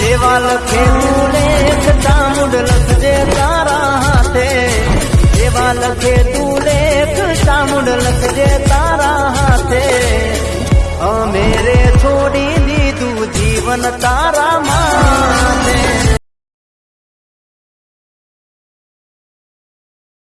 જેવા લખે તું લેખ ચામુંડ લખજે તારા હાથે જેવા લખે તું લેખ ચામુંડ લખજે તારા હાથે અમેરે છોડી દીધું જીવન તારા માં